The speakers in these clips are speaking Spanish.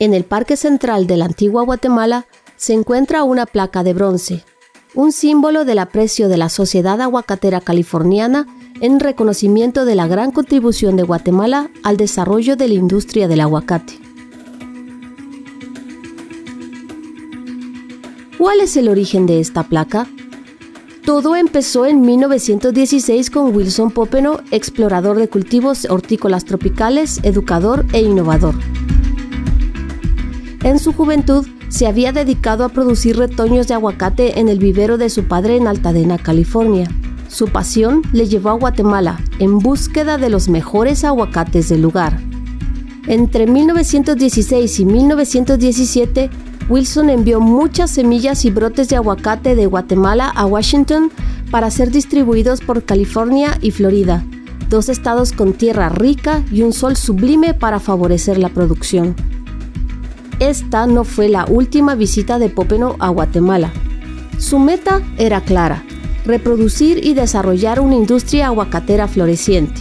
En el Parque Central de la antigua Guatemala se encuentra una placa de bronce, un símbolo del aprecio de la sociedad aguacatera californiana en reconocimiento de la gran contribución de Guatemala al desarrollo de la industria del aguacate. ¿Cuál es el origen de esta placa? Todo empezó en 1916 con Wilson Popeno, explorador de cultivos hortícolas tropicales, educador e innovador. En su juventud se había dedicado a producir retoños de aguacate en el vivero de su padre en Altadena, California. Su pasión le llevó a Guatemala en búsqueda de los mejores aguacates del lugar. Entre 1916 y 1917, Wilson envió muchas semillas y brotes de aguacate de Guatemala a Washington para ser distribuidos por California y Florida, dos estados con tierra rica y un sol sublime para favorecer la producción. Esta no fue la última visita de Popeno a Guatemala. Su meta era clara, reproducir y desarrollar una industria aguacatera floreciente.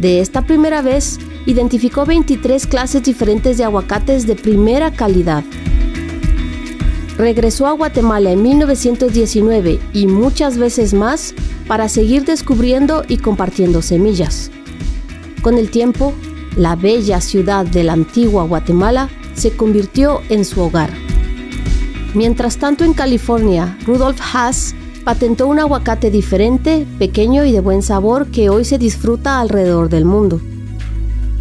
De esta primera vez, identificó 23 clases diferentes de aguacates de primera calidad. Regresó a Guatemala en 1919 y muchas veces más para seguir descubriendo y compartiendo semillas. Con el tiempo, la bella ciudad de la antigua Guatemala se convirtió en su hogar. Mientras tanto en California, Rudolf Haas patentó un aguacate diferente, pequeño y de buen sabor que hoy se disfruta alrededor del mundo.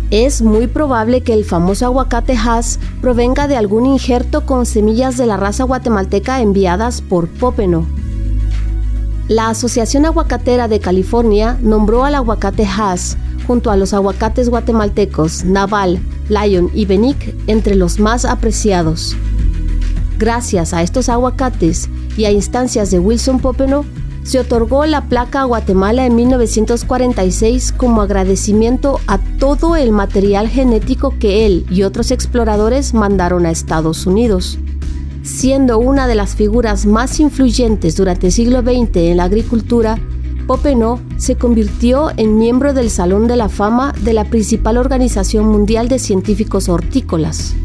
Es muy probable que el famoso aguacate Haas provenga de algún injerto con semillas de la raza guatemalteca enviadas por Popeno. La Asociación Aguacatera de California nombró al aguacate Haas junto a los aguacates guatemaltecos Naval, Lion y Benic entre los más apreciados. Gracias a estos aguacates y a instancias de Wilson Popeno, se otorgó la placa a Guatemala en 1946 como agradecimiento a todo el material genético que él y otros exploradores mandaron a Estados Unidos. Siendo una de las figuras más influyentes durante el siglo XX en la agricultura, Popeno se convirtió en miembro del Salón de la Fama de la principal organización mundial de científicos hortícolas.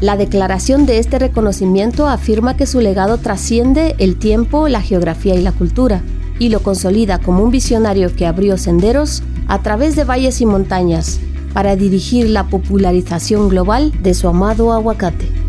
La declaración de este reconocimiento afirma que su legado trasciende el tiempo, la geografía y la cultura, y lo consolida como un visionario que abrió senderos a través de valles y montañas para dirigir la popularización global de su amado aguacate.